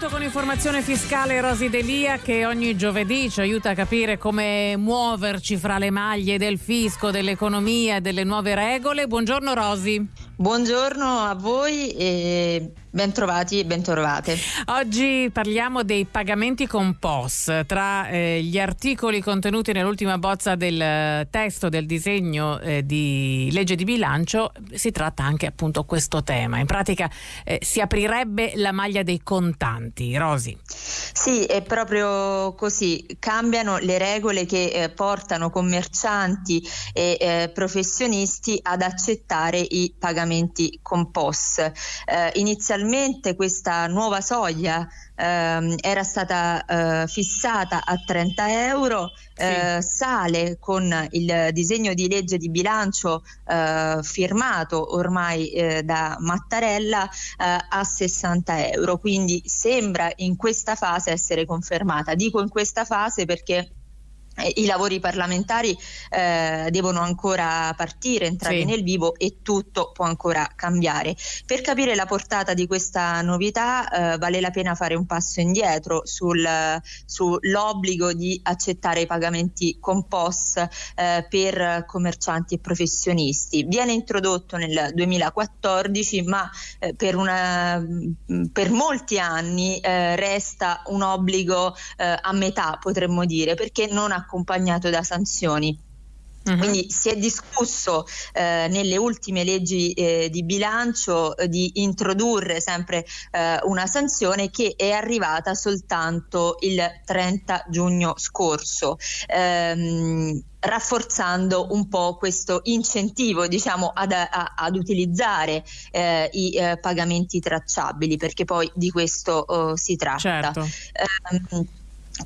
Appuntamento con informazione fiscale Rosi Delia che ogni giovedì ci aiuta a capire come muoverci fra le maglie del fisco, dell'economia e delle nuove regole. Buongiorno Rosi. Buongiorno a voi e Bentrovati e bentrovate. Oggi parliamo dei pagamenti con POS. Tra eh, gli articoli contenuti nell'ultima bozza del testo del disegno eh, di legge di bilancio si tratta anche appunto questo tema. In pratica eh, si aprirebbe la maglia dei contanti. Rosi. Sì, è proprio così. Cambiano le regole che eh, portano commercianti e eh, professionisti ad accettare i pagamenti con POS. Eh, inizialmente questa nuova soglia ehm, era stata eh, fissata a 30 euro, eh, sale con il disegno di legge di bilancio eh, firmato ormai eh, da Mattarella eh, a 60 euro, quindi sembra in questa fase essere confermata. Dico in questa fase perché i lavori parlamentari eh, devono ancora partire, entrare sì. nel vivo e tutto può ancora cambiare. Per capire la portata di questa novità eh, vale la pena fare un passo indietro sul, sull'obbligo di accettare i pagamenti con POS eh, per commercianti e professionisti. Viene introdotto nel 2014 ma eh, per, una, per, molti anni eh, resta un obbligo eh, a metà potremmo dire perché non ha accompagnato da sanzioni. Uh-huh. Quindi si è discusso eh, nelle ultime leggi eh, di bilancio eh, di introdurre sempre eh, una sanzione che è arrivata soltanto il 30 giugno scorso. Ehm, rafforzando un po' questo incentivo diciamo, ad, a, ad utilizzare eh, i eh, pagamenti tracciabili perché poi di questo oh, si tratta. Certo. Eh,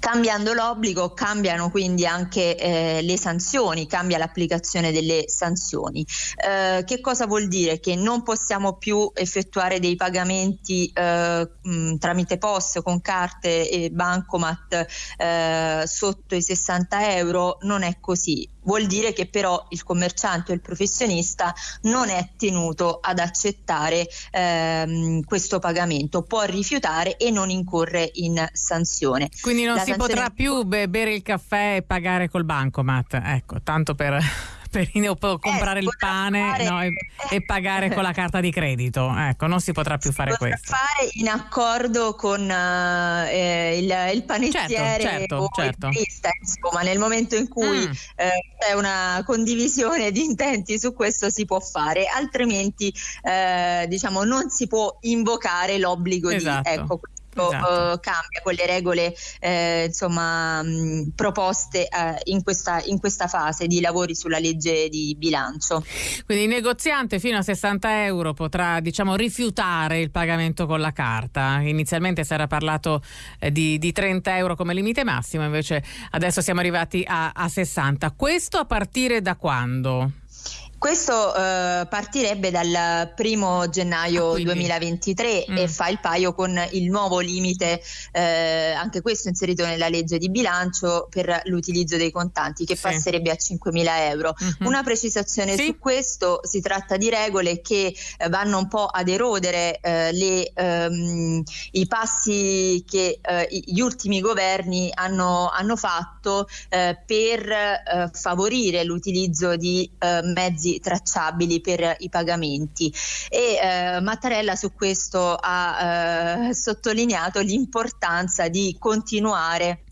Cambiando l'obbligo cambiano quindi anche eh, le sanzioni, cambia l'applicazione delle sanzioni. Eh, che cosa vuol dire? Che non possiamo più effettuare dei pagamenti eh, mh, tramite POS con carte e bancomat eh, sotto i 60 euro? Non è così vuol dire che però il commerciante o il professionista non è tenuto ad accettare ehm, questo pagamento, può rifiutare e non incorre in sanzione. Quindi non La si potrà più bere il caffè e pagare col bancomat, ecco, tanto per per comprare eh, il pane fare... no, e, e, pagare con la carta di credito. Ecco, non si potrà più si fare questo. fare in accordo con uh, eh, il, il, panettiere certo, certo, o certo. il turista, insomma, nel momento in cui mm. eh, c'è una condivisione di intenti su questo si può fare, altrimenti eh, diciamo non si può invocare l'obbligo esatto. di ecco, esatto. uh, cambia con le regole eh, insomma, mh, proposte uh, in, questa, in, questa, fase di lavori sulla legge di bilancio. Quindi il negoziante fino a 60 euro potrà diciamo, rifiutare il pagamento con la carta. Inizialmente si era parlato eh, di, di, 30 euro come limite massimo, invece adesso siamo arrivati a, a 60. Questo a partire da quando? Questo eh, partirebbe dal primo gennaio ah, 2023 mm. e fa il paio con il nuovo limite, eh, anche questo inserito nella legge di bilancio per l'utilizzo dei contanti che sì. passerebbe a 5.000 euro. Mm-hmm. Una precisazione sì. su questo, si tratta di regole che eh, vanno un po' ad erodere eh, le, ehm, i passi che eh, gli ultimi governi hanno, hanno fatto eh, per favorire l'utilizzo di mezzi tracciabili per i pagamenti. E eh, Mattarella su questo ha eh, sottolineato l'importanza di continuare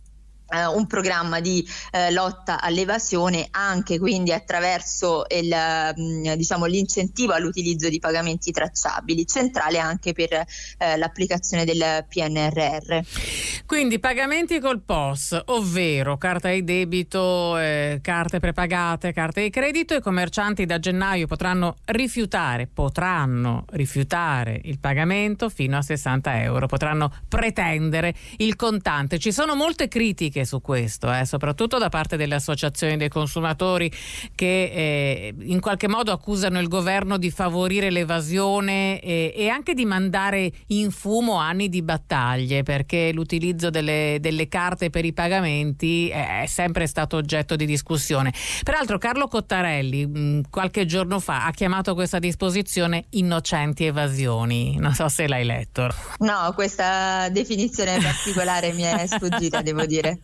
un programma di uh, lotta all'evasione anche quindi attraverso il, uh, diciamo, l'incentivo all'utilizzo di pagamenti tracciabili, centrale anche per eh, l'applicazione del PNRR. Quindi pagamenti col POS, ovvero carta di debito, eh, carte prepagate, carte di credito, i commercianti da gennaio potranno rifiutare, potranno rifiutare il pagamento fino a 60 euro, potranno pretendere il contante. Ci sono molte critiche critiche su questo, eh, soprattutto da parte delle associazioni dei consumatori che eh, in qualche modo accusano il governo di favorire l'evasione e, e, anche di mandare in fumo anni di battaglie perché l'utilizzo delle, delle carte per i pagamenti è sempre stato oggetto di discussione. Peraltro Carlo Cottarelli mh, qualche giorno fa ha chiamato questa disposizione innocenti evasioni. Non so se l'hai letto. No, questa definizione particolare mi è sfuggita, devo dire.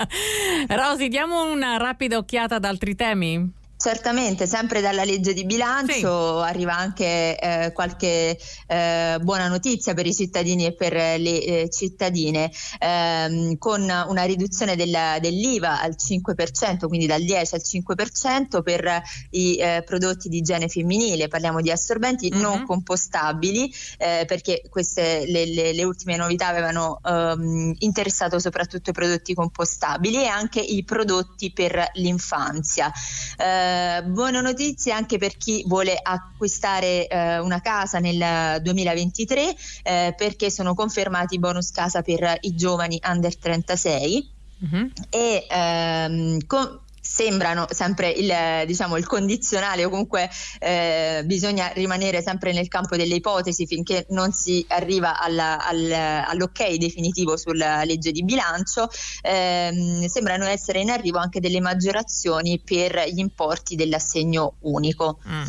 Rosi, diamo una rapida occhiata ad altri temi? Certamente, sempre dalla legge di bilancio sì. arriva anche eh, qualche eh, buona notizia per i cittadini e per le eh, cittadine, ehm, con una riduzione del, dell'IVA al 5%, quindi dal 10 al 5% per i eh, prodotti di igiene femminile, parliamo di assorbenti mm-hmm. non compostabili, eh, perché queste le, le, le, ultime novità avevano ehm, interessato soprattutto i prodotti compostabili e anche i prodotti per l'infanzia. Eh, eh, buone notizie anche per chi vuole acquistare eh, una casa nel 2023 eh, perché sono confermati i bonus casa per i giovani under 36 mm-hmm. e ehm, con, sembrano sempre il, diciamo, il condizionale o comunque eh, bisogna rimanere sempre nel campo delle ipotesi finché non si arriva alla, al, all'ok definitivo sulla legge di bilancio, eh, sembrano essere in arrivo anche delle maggiorazioni per gli importi dell'assegno unico. Mm.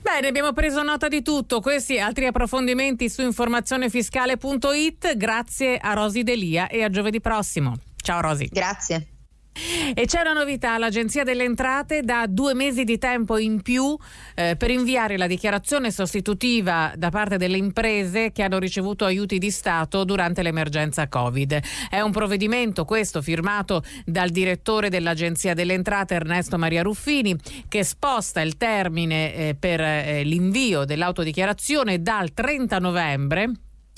Bene, abbiamo preso nota di tutto. Questi altri approfondimenti su informazionefiscale.it. Grazie a Rosi Delia e a giovedì prossimo. Ciao Rosi. Grazie. E c'è una novità, l'Agenzia delle Entrate dà due mesi di tempo in più eh, per inviare la dichiarazione sostitutiva da parte delle imprese che hanno ricevuto aiuti di Stato durante l'emergenza Covid. È un provvedimento questo firmato dal direttore dell'Agenzia delle Entrate Ernesto Maria Ruffini che sposta il termine eh, per eh, l'invio dell'autodichiarazione dal 30 novembre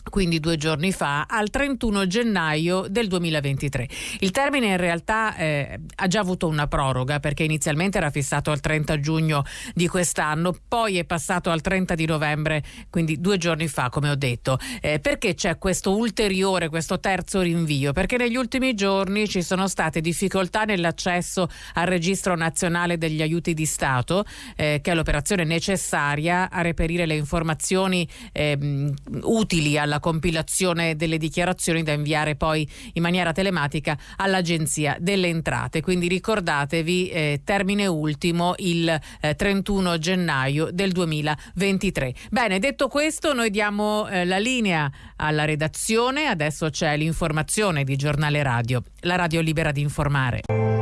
quindi due giorni fa, al 31 gennaio del 2023. Il termine in realtà eh, ha già avuto una proroga perché inizialmente era fissato al 30 giugno di quest'anno, poi è passato al 30 di novembre, quindi due giorni fa come ho detto. Eh, perché c'è questo ulteriore, questo terzo rinvio? Perché negli ultimi giorni ci sono state difficoltà nell'accesso al registro nazionale degli aiuti di Stato, eh, che è l'operazione necessaria a reperire le informazioni ehm, utili alla compilazione delle dichiarazioni da inviare poi in maniera telematica all'Agenzia delle Entrate. Quindi ricordatevi, eh, termine ultimo il eh, 31 gennaio del 2023. Bene, detto questo, noi diamo eh, la linea alla redazione. Adesso c'è l'informazione di Giornale Radio, la radio libera di informare.